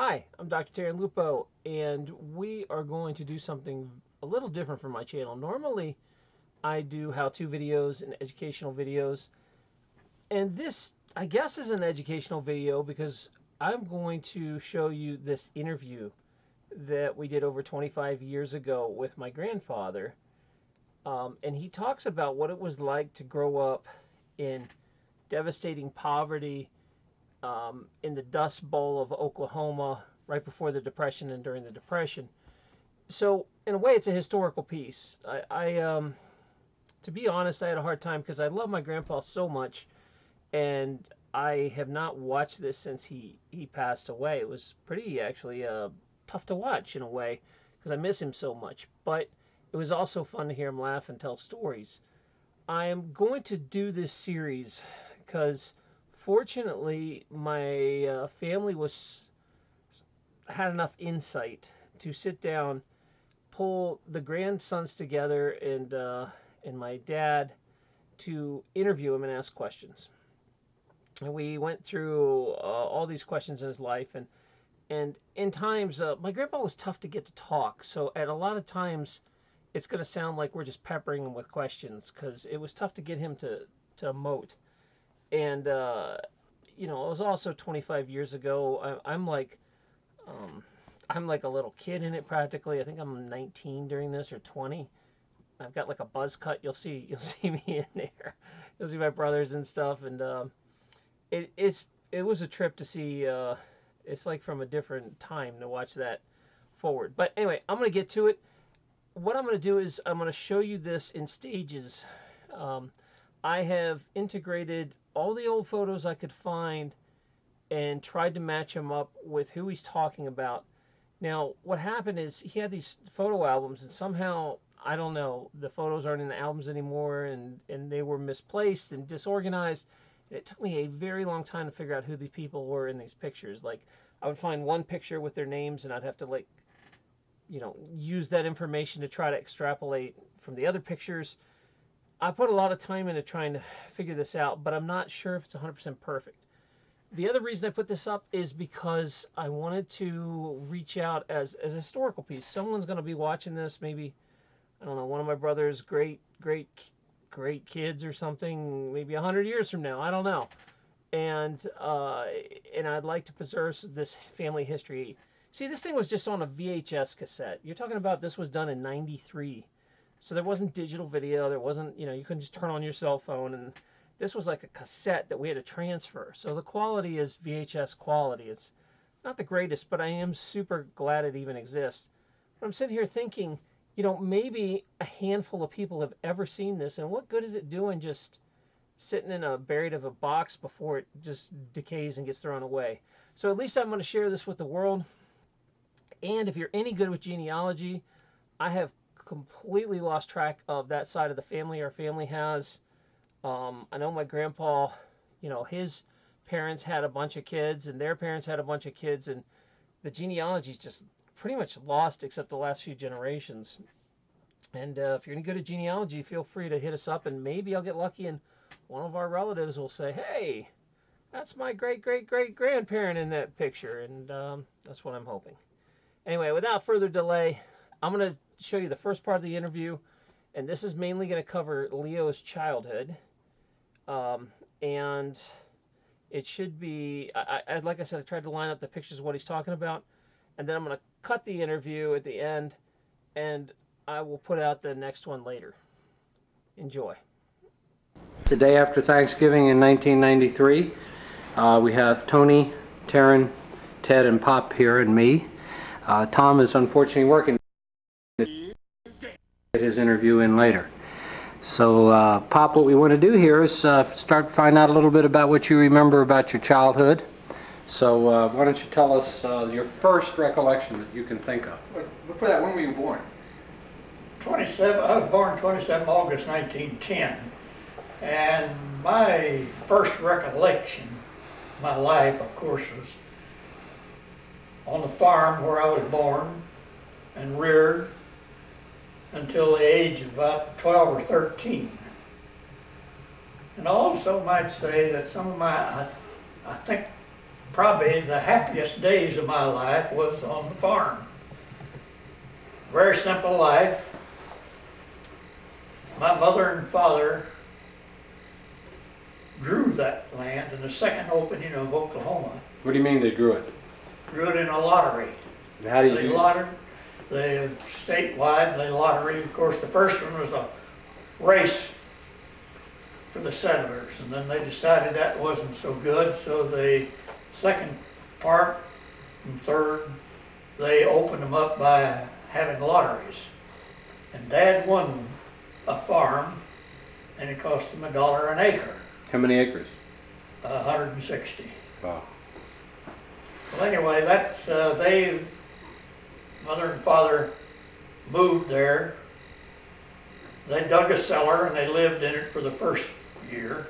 Hi, I'm Dr. Terry Lupo, and we are going to do something a little different from my channel. Normally, I do how-to videos and educational videos, and this, I guess, is an educational video because I'm going to show you this interview that we did over 25 years ago with my grandfather. Um, and he talks about what it was like to grow up in devastating poverty um, in the Dust Bowl of Oklahoma right before the Depression and during the Depression. So, in a way, it's a historical piece. I, I um, to be honest, I had a hard time because I love my grandpa so much, and I have not watched this since he he passed away. It was pretty actually uh, tough to watch in a way because I miss him so much. But it was also fun to hear him laugh and tell stories. I am going to do this series because fortunately my uh, family was had enough insight to sit down, pull the grandsons together and uh, and my dad to interview him and ask questions. And we went through uh, all these questions in his life and and in times uh, my grandpa was tough to get to talk so at a lot of times it's going to sound like we're just peppering him with questions because it was tough to get him to to emote and uh, you know it was also 25 years ago I, am like um, i'm like a little kid in it practically i think i'm 19 during this or 20 i've got like a buzz cut you'll see you'll see me in there you'll see my brothers and stuff and um, it, it's it was a trip to see uh, it's like from a different time to watch that forward. But anyway, I'm going to get to it. What I'm going to do is I'm going to show you this in stages. Um, I have integrated all the old photos I could find and tried to match them up with who he's talking about. Now, what happened is he had these photo albums, and somehow, I don't know, the photos aren't in the albums anymore, and, and they were misplaced and disorganized it took me a very long time to figure out who the people were in these pictures. Like, I would find one picture with their names, and I'd have to like, you know, use that information to try to extrapolate from the other pictures. I put a lot of time into trying to figure this out, but I'm not sure if it's 100% perfect. The other reason I put this up is because I wanted to reach out as, as a historical piece. Someone's going to be watching this, maybe, I don't know, one of my brother's great, great great kids or something, maybe hundred years from now. I don't know. And uh, and I'd like to preserve this family history. See, this thing was just on a VHS cassette. You're talking about this was done in '93, so there wasn't digital video. There wasn't, you know, you couldn't just turn on your cell phone. And this was like a cassette that we had to transfer. So the quality is VHS quality. It's not the greatest, but I am super glad it even exists. But I'm sitting here thinking you know, maybe a handful of people have ever seen this, and what good is it doing just sitting in a buried of a box before it just decays and gets thrown away? So at least I'm going to share this with the world. And if you're any good with genealogy, I have completely lost track of that side of the family our family has. Um, I know my grandpa, you know, his parents had a bunch of kids, and their parents had a bunch of kids, and the genealogy is just pretty much lost except the last few generations. And uh, if you're any good at genealogy, feel free to hit us up, and maybe I'll get lucky and one of our relatives will say, hey, that's my great great great grandparent in that picture. And um, that's what I'm hoping. Anyway, without further delay, I'm going to show you the first part of the interview. And this is mainly going to cover Leo's childhood. Um, and it should be, I, I, like I said, I tried to line up the pictures of what he's talking about. And then I'm going to cut the interview at the end, and I will put out the next one later. Enjoy. The day after Thanksgiving in 1993, uh, we have Tony, Taryn, Ted, and Pop here, and me. Uh, Tom is unfortunately working. Get interview in later. So, uh, Pop, what we want to do here is uh, start to find out a little bit about what you remember about your childhood. So uh, why don't you tell us uh, your first recollection that you can think of? Before that, when were you born? 27, I was born 27 August 1910. And my first recollection, my life, of course, was on the farm where I was born and reared until the age of about 12 or 13. And I also might say that some of my, I, I think probably the happiest days of my life was on the farm. Very simple life. My mother and father grew that land in the second opening of Oklahoma. What do you mean they drew it? Grew it in a lottery. How do you They do? lottered, they statewide, they lottery, of course, the first one was a race for the settlers, and then they decided that wasn't so good, so the second part and third, they opened them up by having lotteries. And Dad won a farm, and it cost him a dollar an acre, How many acres? a hundred and sixty. Wow. Well, anyway, that's, uh, they, mother and father moved there. They dug a cellar and they lived in it for the first year.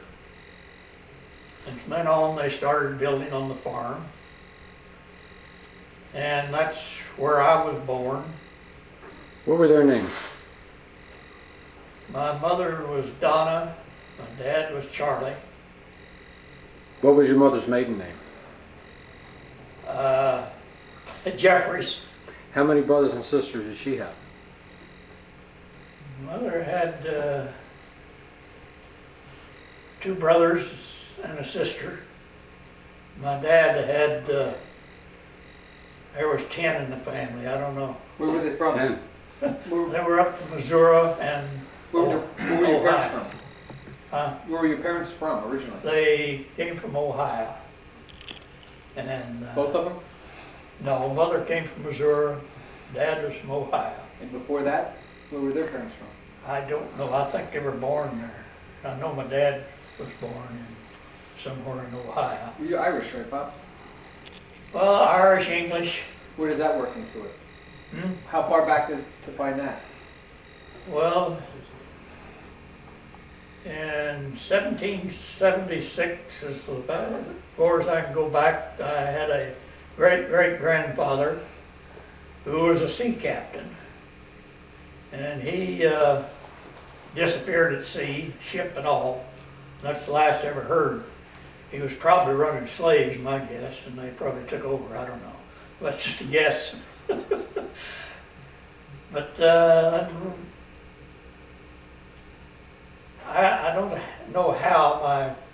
And from then on, they started building on the farm. And that's where I was born. What were their names? My mother was Donna, my dad was Charlie. What was your mother's maiden name? Uh, Jeffries, How many brothers and sisters did she have? Mother had uh, two brothers and a sister. My dad had, uh, there was ten in the family, I don't know. Where were they from? Ten. Where, They were up in Missouri and where were, where were your parents from? uh, Where were your parents from originally? they came from Ohio. And, uh, Both of them? No, mother came from Missouri, dad was from Ohio. And before that, where were their parents from? I don't know, I think they were born there. I know my dad was born in somewhere in Ohio. Were you Irish, right, Bob? Well, Irish, English, Where does that work into it? hmm? How far back to, to find that? Well, in seventeen seventy-six is about as far as I can go back, I had a great-great-grandfather who was a sea captain. And he, uh, disappeared at sea, ship and all. That's the last I ever heard. He was probably running slaves, my guess, and they probably took over, I don't know. That's just a guess. But, uh, I, I don't know how my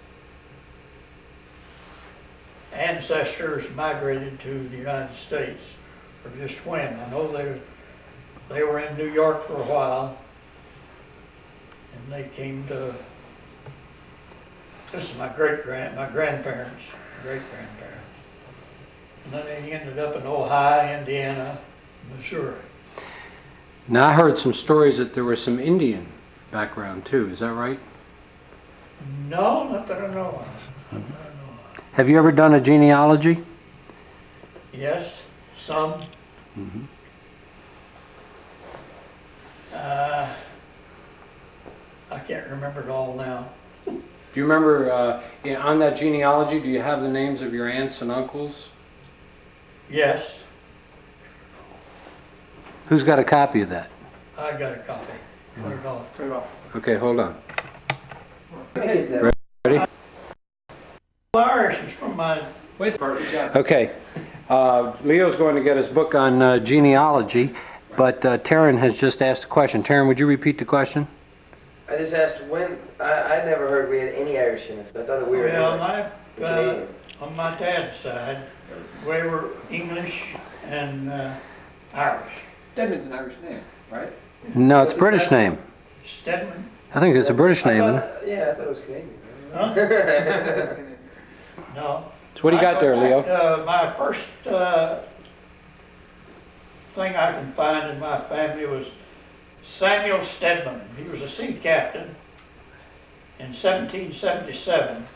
ancestors migrated to the United States, or just when. I know they, they were in New York for a while, and they came to, this is my great-grand, my grandparents, great-grandparents. And then they ended up in Ohio, Indiana, Missouri. Now, I heard some stories that there was some Indian background too, is that right? No, not that I know of. Mm-hmm. Have you ever done a genealogy? Yes, some. Mm Mhm. Uh, I can't remember it all now. Do you remember, uh, yeah, on that genealogy, do you have the names of your aunts and uncles? Yes, Who's got a copy of that? I got a copy. Put it off. Turn it off. Okay, hold on. Okay. Irish is from my, Perfect job. Okay, uh, Leo's going to get his book on uh, genealogy, but uh, Taryn has just asked a question. Taryn, would you repeat the question? I just asked when, I, I never heard we had any Irish in us. I thought we were well, English my, uh, on my dad's side, we were English and uh, Irish. Stedman's an Irish name, right? No, it's a British name. Stedman, I think it's a British name, isn't thought- Yeah, I thought it was Canadian. huh? No. So what do you got there, Leo? Uh, my first, uh, thing I can find in my family was Samuel Stedman. He was a sea captain in seventeen seventy-seven.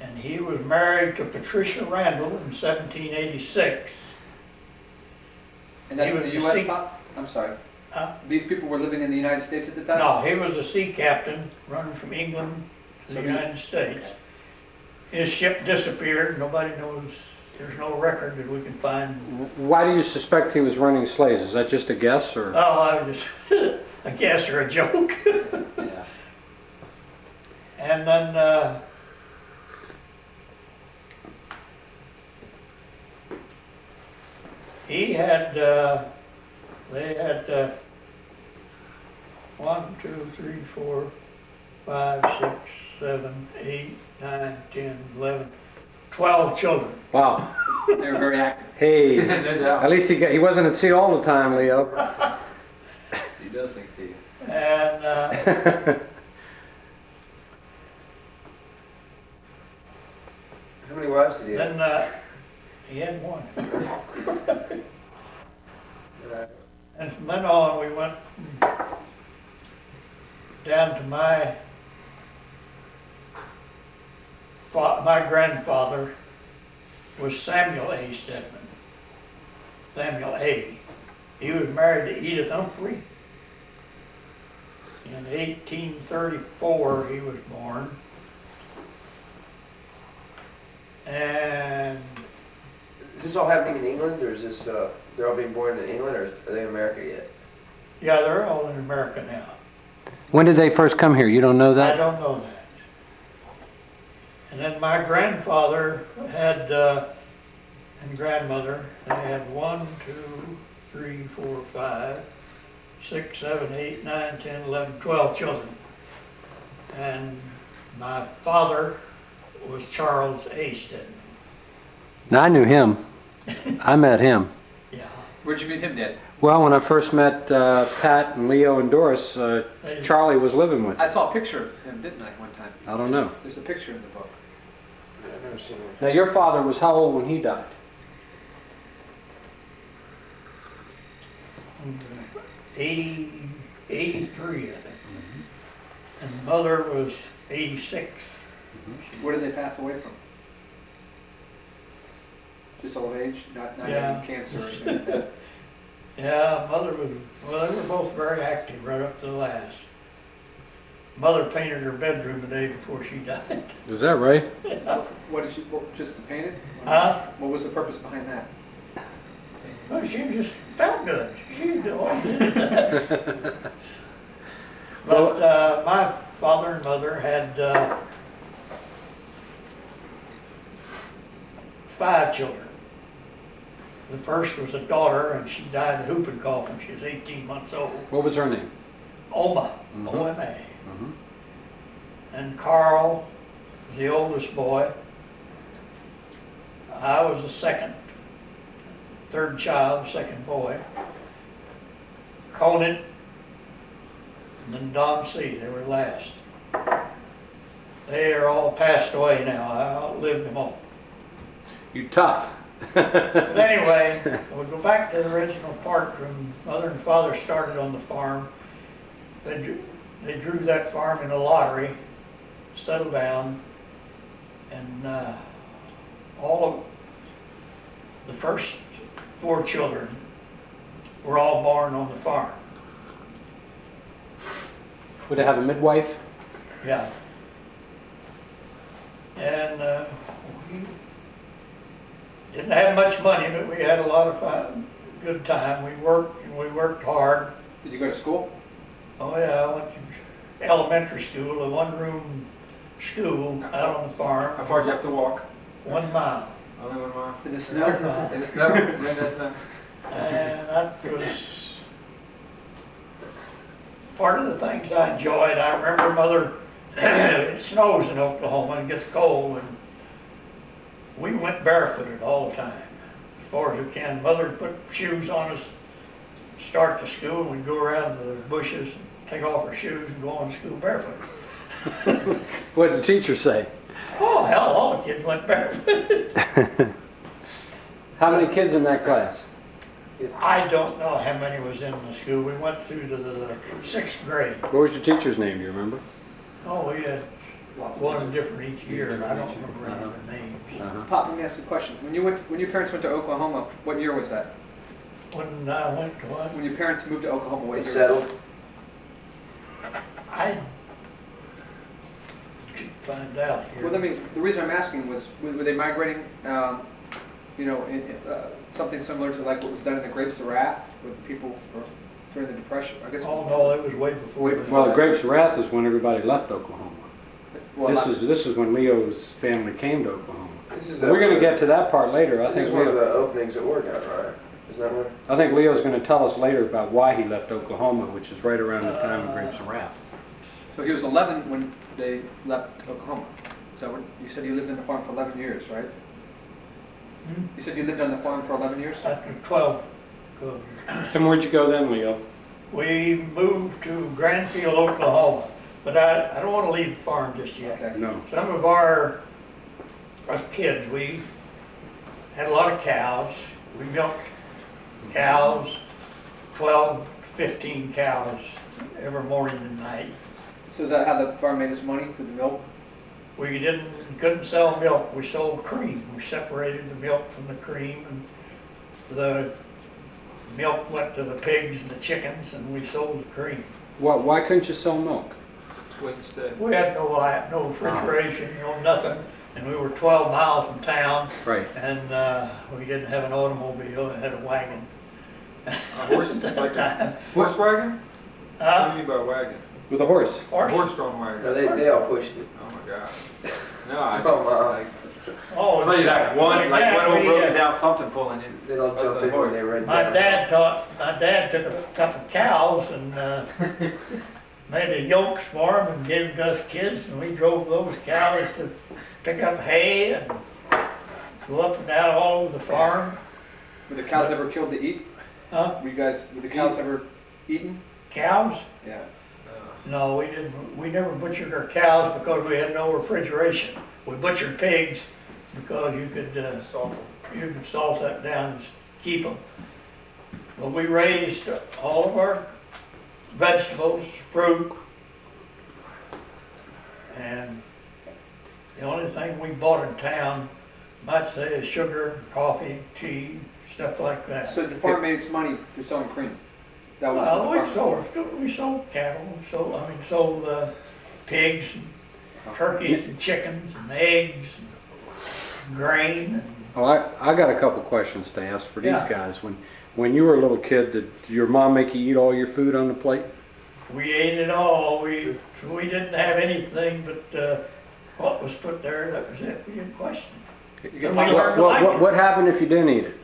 And he was married to Patricia Randall in seventeen eighty-six. And that's He in was the US, sea- I'm sorry. Huh? These people were living in the United States at the time? No, he was a sea captain running from England to the So he- United States his ship disappeared. Nobody knows. There's no record that we can find. Why do you suspect he was running slaves? Is that just a guess or? Oh, I was just a guess or a joke. yeah. And then uh, he had. Uh, they had uh, one, two, three, four, five, six, seven, eight nine, ten, eleven, twelve children. Wow. They were very active. Hey, No at least he got, he wasn't at sea all the time, Leo. He does things to you. And, uh, How many wives did he have? then, uh, he had one. And from then on, we went down to my my grandfather was Samuel A. Stedman. Samuel A. He was married to Edith Humphrey. In eighteen thirty-four, he was born. And Is this all happening in England, or is this, uh, they're all being born in England, or are they in America yet? Yeah, they're all in America now. When did they first come here? You don't know that? I don't know that. And then my grandfather had, uh, and grandmother, they had one, two, three, four, five, six, seven, eight, nine, ten, eleven, twelve children. And my father was Charles A. Stedman. I knew him. I met him. Yeah. Where'd you meet him, Dad? Well, when I first met uh, Pat and Leo and Doris, uh, Charlie was living with I saw a picture of him, didn't I, one time? I don't know. There's a picture in the book. I've never seen him. Now, your father was how old when he died? Eighty, eighty-three, I think. And mother was eighty-six. Mm-hmm. Where did they pass away from? Just old age, not, not Yeah. having cancer or anything like that? Yeah, mother was, well, they were both very active right up to the last. Mother painted her bedroom the day before she died. Is that right? What did she, what, just to paint it? Huh? What was the purpose behind that? Well, she just felt good. She always did that. But, uh, my father and mother had, uh, five children. The first was a daughter and she died of whooping cough when she was eighteen months old. What was her name? Oma, Mhm. O-M-A. And Carl was the oldest boy. I was the second, third child, second boy. Conan, and then Dom C., they were last. They are all passed away now, I outlived them all. You're tough. But anyway, we'll go back to the original part from mother and father started on the farm. They drew, they drew that farm in a lottery, settled down, and, uh, all of the first four children were all born on the farm, Would they have a midwife? yeah. And, uh, we didn't have much money, but we had a lot of fun, good time. We worked, and we worked hard. Did you go to school? Oh, yeah, I went to elementary school, a one-room school out on the farm, How far do you have to walk? one mile. Only one mile. In the snow? mile. In the snow? When there's snow? And that was part of the things I enjoyed. I remember mother, it snows in Oklahoma and gets cold, and we went barefooted all the time, as far as we can. Mother would put shoes on us, start to school, and we'd go around the bushes, and take off our shoes and go on to school barefoot. What did the teacher say? Oh, hell, all the kids went barefoot. How many kids in that class? I don't know how many was in the school. We went through to the sixth grade. What was your teacher's name, do you remember? Oh, we had Lots of one teachers. different each year. Different I don't each remember Uh-huh. the names. Uh-huh. Pop, let me ask you a question. When you went, when your parents went to Oklahoma, what year was that? When I went to what? When your parents moved to Oklahoma, what They year? settled? I should find out here. Well, let me, the reason I'm asking was, were were they migrating, um, you know, in, in, uh, something similar to like what was done in the Grapes of Wrath with people for- during the Depression? I guess. Oh, no, it was way before. Way that. Well, the Grapes of Wrath is when everybody left Oklahoma. Well, This is, this is when Leo's family came to Oklahoma. This is We're gonna get to that part later. I This think is we one of the openings at Oregon, right? Isn't that where? I think Leo's gonna tell us later about why he left Oklahoma, which is right around the time of Grapes of Wrath. So he was 11 when they left Oklahoma. Is that what, you said you lived on the farm for 11 years, right? Hmm? You said you lived on the farm for 11 years? After 12, 12 years. And where'd you go then, Leo? We moved to Grandfield, Oklahoma, but I, I don't want to leave the farm just yet. Okay. No. Some of our, us kids, we had a lot of cows. We milked cows, 12, 15 cows every morning and night. So is that how the farm made its money, through the milk? We didn't, couldn't sell milk, we sold cream. We separated the milk from the cream and the milk went to the pigs and the chickens and we sold the cream. Why, why couldn't you sell milk? Swing state. We had no light, no refrigeration, no nothing, and we were 12 miles from town Right. and uh, we didn't have an automobile, we had a wagon. A horse, At that a time. horse wagon? What do Uh, you mean by wagon? With a horse? A horse- horse-drawn wagon? No, they, they all pushed it. Oh my god. No, I just, Come on. like, Oh, I thought you'd have one, like yeah, one old we, broken down something pulling in. They'd all Of jump the in when they horse. read My that. dad taught, my dad took a couple of cows and uh, made the yokes for them and gave them to us kids, and we drove those cows to pick up hay and go up and down all over the farm. Were the cows ever killed to eat? Huh? Were you guys, were the cows ever eaten? Cows? Yeah. No, we didn't, we never butchered our cows because we had no refrigeration. We butchered pigs because you could, uh, Salt. you could salt that down and keep them. But we raised all of our vegetables, fruit, and the only thing we bought in town, might say, is sugar, coffee, tea, stuff like that. So the farm made its money through selling cream? That was Well, we farm. sold, we sold cattle, we sold, I mean, sold, uh, pigs, and turkeys, and chickens, and eggs, and grain, and Well, I, I got a couple questions to ask for these Yeah. guys. When, when you were a little kid, did your mom make you eat all your food on the plate? we ate it all. We, we didn't have anything but, uh, what was put there, that was it, we didn't question it. get And we punished- learned to What, like what, it, what happened if you didn't eat it?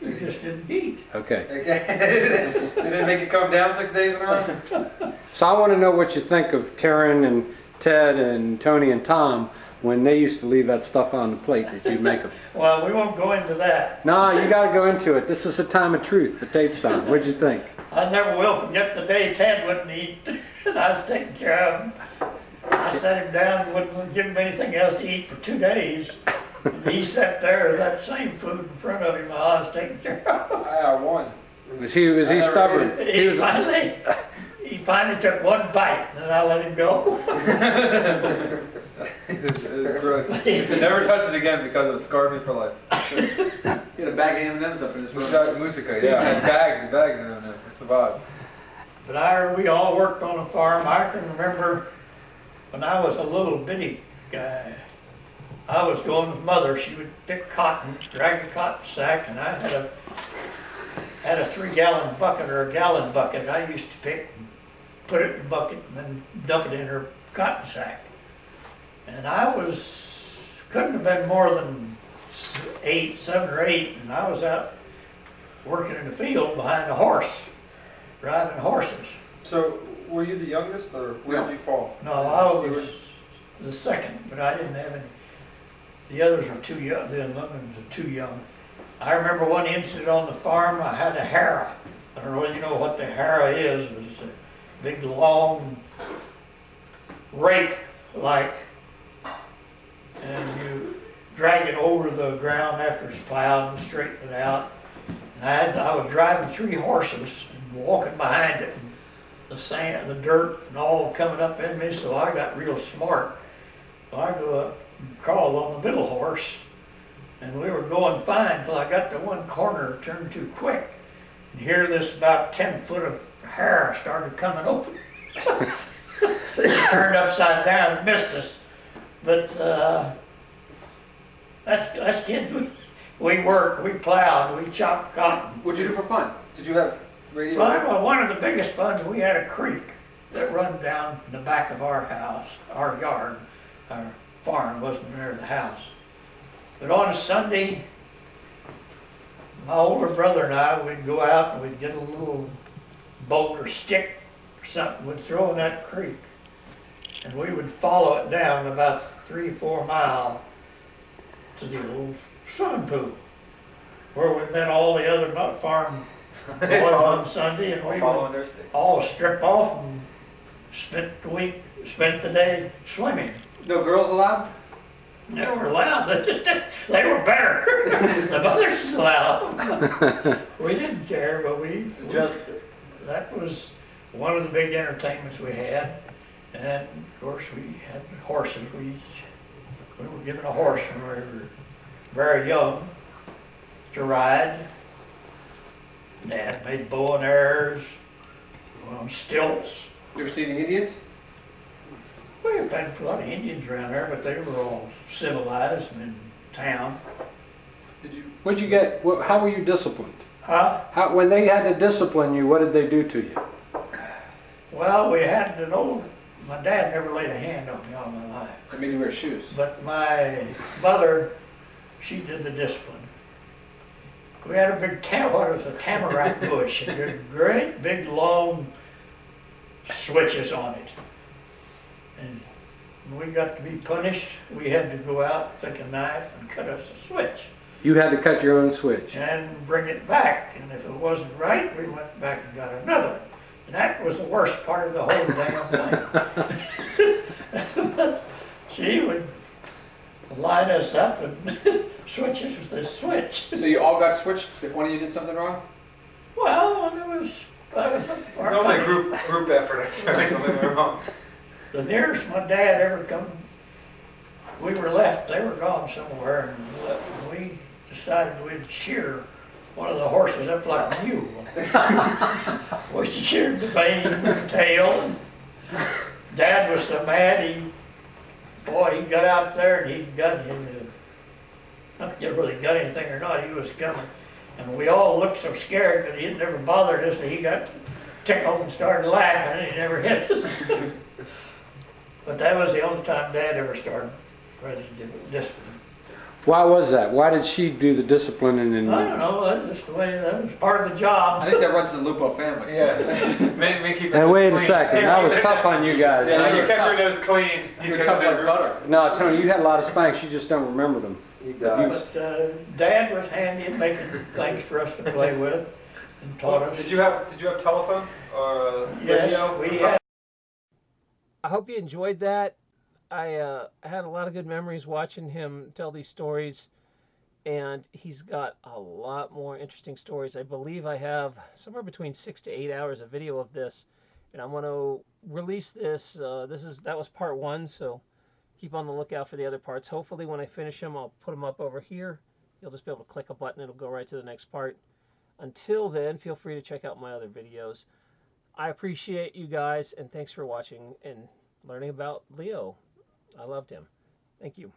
We just didn't eat. Okay. Okay. They didn't make it come down six days in a row? So I want to know what you think of Taryn and Ted and Tony and Tom when they used to leave that stuff on the plate that you make them. Well, we won't go into that. No, you got to go into it. This is a time of truth. The tape's on. What'd you think? I never will forget the day Ted wouldn't eat, and I was taking care of him. I sat him down, and wouldn't give him anything else to eat for two days. And he sat there with that same food in front of him while I was taking care of I got one. Was he was he I stubborn? He He was. finally, he finally took one bite, and then I let him go. It's gross. Never touch it again because it scarred me for life. He had a bag of M&Ms up in his room. Musica, musica, yeah, I had bags and bags of them. I survived. But I, we all worked on a farm. I can remember when I was a little bitty guy. I was going with mother. She would pick cotton, drag a cotton sack, and I had a had a three gallon bucket or a gallon bucket. I used to pick, put it in a bucket, and then dump it in her cotton sack. And I was couldn't have been more than eight, seven or eight, and I was out working in the field behind a horse driving horses. So, were you the youngest or where did you fall? No, I was the second, but I didn't have any. The others were too young, the ones were too young. I remember one incident on the farm, I had a harrow. I don't know whether you know what the harrow is, but it's a big, long rake like, and you drag it over the ground after it's plowed and straighten it out. And I had, I was driving three horses and walking behind it, and the sand, the dirt and all coming up in me, so I got real smart. So I go up crawled on the middle horse, and we were going fine till I got to one corner, turned too quick. And here this about ten foot of harrow started coming open. Turned upside down and missed us. But, uh, that's, that's kids, we, we worked, we plowed, we chopped cotton. What'd you do for fun? Did you have radio? Well, well, one of the biggest funds, we had a creek that run down the back of our house, our yard. Our farm wasn't near the house. But on a Sunday, my older brother and I, we'd go out and we'd get a little boat or stick or something, we'd throw in that creek. And we would follow it down about three, four mile to the old swimming pool. Where we met all the other nut farm boys on Sunday and we would their sticks. all strip off and spent the week, spent the day swimming. No girls allowed? They were allowed, they were better. The mothers allowed. We didn't care, but we, we- Just- that was one of the big entertainments we had. And of course, we had horses, We we were given a horse when we were very young to ride. Dad made bow and arrows on stilts. You ever see the Indians? We have had a lot of Indians around there, but they were all civilized and in town. Did you? What'd you get, how were you disciplined? Huh? How, when they had to discipline you, what did they do to you? Well, we had an old, my dad never laid a hand on me all my life. I mean, you wear shoes. But my mother, she did the discipline. We had a big tam, what was a tamarack bush, and there were great big long switches on it. And when we got to be punished, we had to go out, take a knife and cut us a switch You had to cut your own switch. and bring it back. And if it wasn't right, we went back and got another. one. And that was the worst part of the whole damn thing. She would line us up and switch us with the switch. So you all got switched if one of you did something wrong? Well, it was, that was Normally a group, group effort, I think, something went wrong. The nearest my dad ever come, we were left, they were gone somewhere, and left, and we decided we'd shear one of the horses up like a mule. We sheared the mane and the tail, and Dad was so mad, he, boy, he got out there and he got him, not that really got anything or not, he was coming. And we all looked so scared, because he never bothered us, that he got tickled and started laughing, and he never hit us. But that was the only time Dad ever started running discipline. Why was that? Why did she do the disciplining and? I don't know, that's just the way, that was part of the job. I think that runs in the Lupo family. Yeah. May, may keep your And nose wait a second, that was tough on you guys. Yeah, you Yeah. kept your nose clean. You're kept tough the like group- butter. No, Tony, you had a lot of spanks, you just don't remember them. He does. But uh, Dad was handy at making things for us to play with and taught us. Did you have, did you have telephone or uh, radio? Yes, we had, I hope you enjoyed that. I uh, had a lot of good memories watching him tell these stories, and he's got a lot more interesting stories. I believe I have somewhere between six to eight hours of video of this, and I'm going to release this. Uh, this is that was part one, so keep on the lookout for the other parts. Hopefully, when I finish them, I'll put them up over here. You'll just be able to click a button; it'll go right to the next part. Until then, feel free to check out my other videos. I appreciate you guys, and thanks for watching and learning about Leo. I loved him. Thank you.